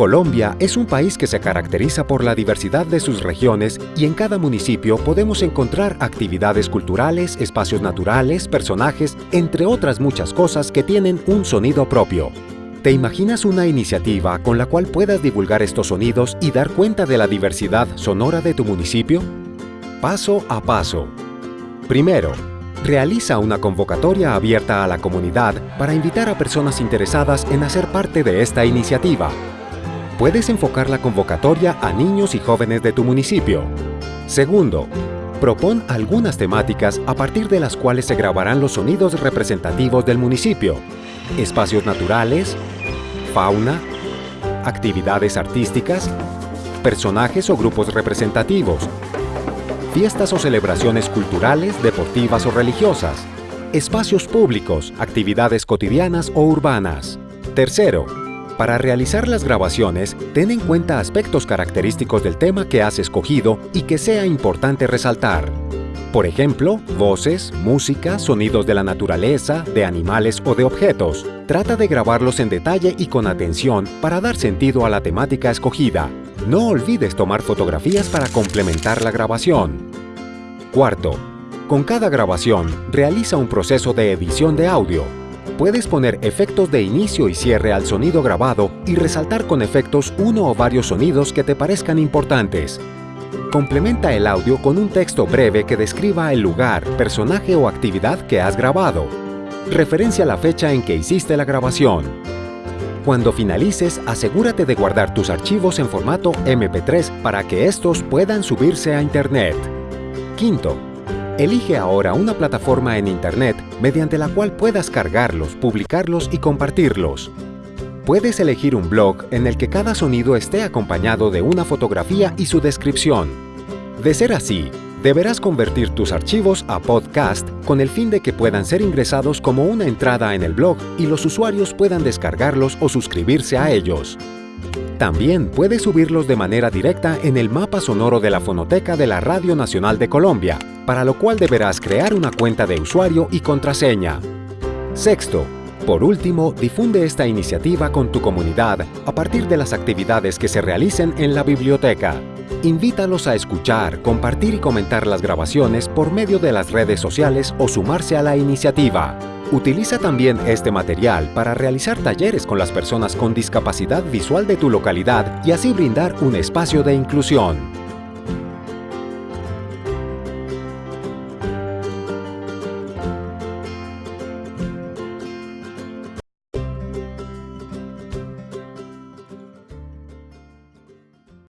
Colombia es un país que se caracteriza por la diversidad de sus regiones y en cada municipio podemos encontrar actividades culturales, espacios naturales, personajes, entre otras muchas cosas que tienen un sonido propio. ¿Te imaginas una iniciativa con la cual puedas divulgar estos sonidos y dar cuenta de la diversidad sonora de tu municipio? Paso a paso. Primero, realiza una convocatoria abierta a la comunidad para invitar a personas interesadas en hacer parte de esta iniciativa puedes enfocar la convocatoria a niños y jóvenes de tu municipio. Segundo, propon algunas temáticas a partir de las cuales se grabarán los sonidos representativos del municipio. Espacios naturales, fauna, actividades artísticas, personajes o grupos representativos, fiestas o celebraciones culturales, deportivas o religiosas, espacios públicos, actividades cotidianas o urbanas. Tercero, para realizar las grabaciones, ten en cuenta aspectos característicos del tema que has escogido y que sea importante resaltar. Por ejemplo, voces, música, sonidos de la naturaleza, de animales o de objetos. Trata de grabarlos en detalle y con atención para dar sentido a la temática escogida. No olvides tomar fotografías para complementar la grabación. Cuarto, con cada grabación, realiza un proceso de edición de audio Puedes poner efectos de inicio y cierre al sonido grabado y resaltar con efectos uno o varios sonidos que te parezcan importantes. Complementa el audio con un texto breve que describa el lugar, personaje o actividad que has grabado. Referencia la fecha en que hiciste la grabación. Cuando finalices, asegúrate de guardar tus archivos en formato MP3 para que estos puedan subirse a Internet. Quinto, Elige ahora una plataforma en Internet mediante la cual puedas cargarlos, publicarlos y compartirlos. Puedes elegir un blog en el que cada sonido esté acompañado de una fotografía y su descripción. De ser así, deberás convertir tus archivos a podcast con el fin de que puedan ser ingresados como una entrada en el blog y los usuarios puedan descargarlos o suscribirse a ellos. También puedes subirlos de manera directa en el mapa sonoro de la fonoteca de la Radio Nacional de Colombia, para lo cual deberás crear una cuenta de usuario y contraseña. Sexto, por último, difunde esta iniciativa con tu comunidad a partir de las actividades que se realicen en la biblioteca. Invítalos a escuchar, compartir y comentar las grabaciones por medio de las redes sociales o sumarse a la iniciativa. Utiliza también este material para realizar talleres con las personas con discapacidad visual de tu localidad y así brindar un espacio de inclusión.